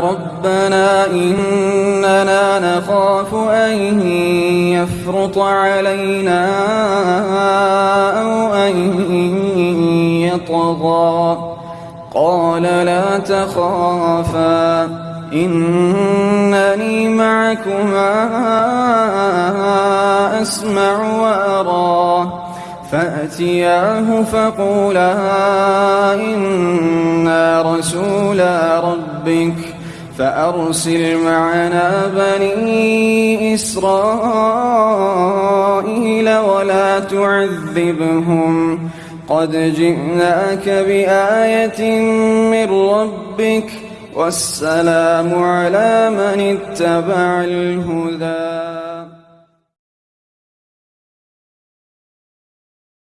ربنا إننا نخاف أن يفرط علينا أو أن يطغى. قال لا تخافا إنني معكما أسمع وأرى. فأتياه فقولا رسولا ربك فأرسل معنا بني إسرائيل ولا تعذبهم قد جئناك بآية من ربك والسلام على من اتبع الهدى